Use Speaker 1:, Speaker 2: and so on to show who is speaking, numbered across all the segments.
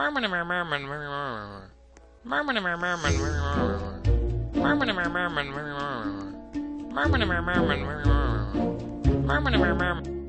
Speaker 1: Murmur, murmur, murmur, murmur, murmur,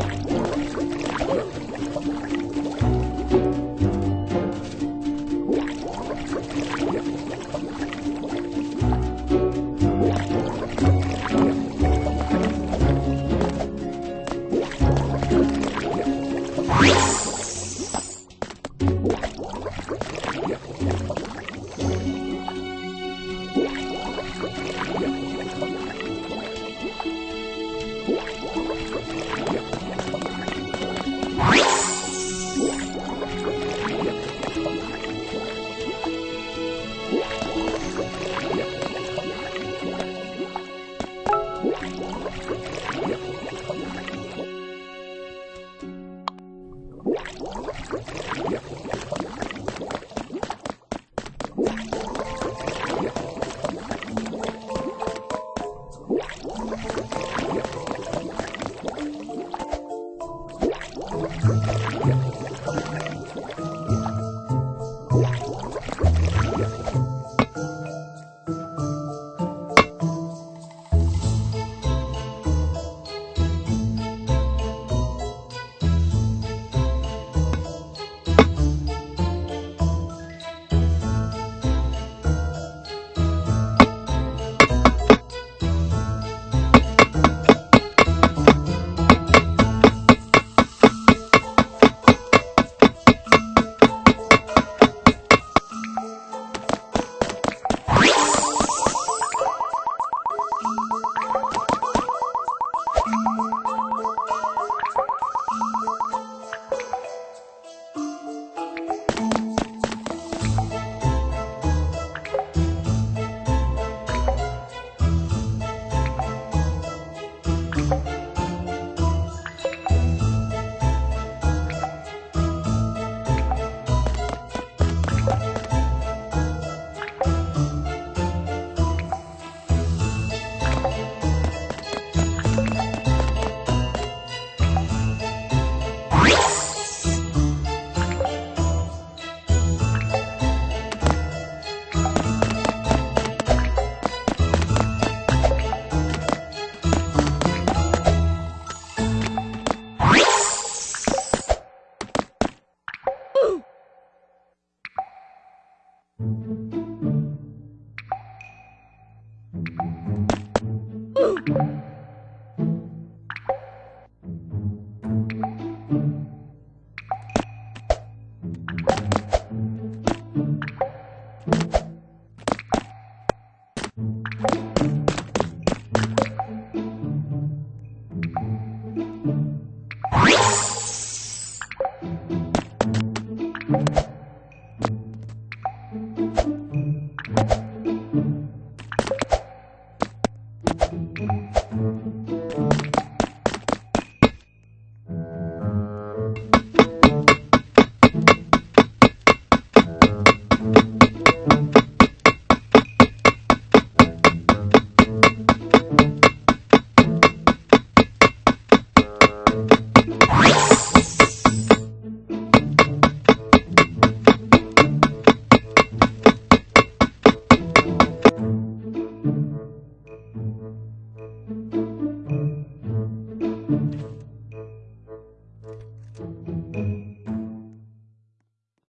Speaker 1: Thank you.
Speaker 2: Thank you.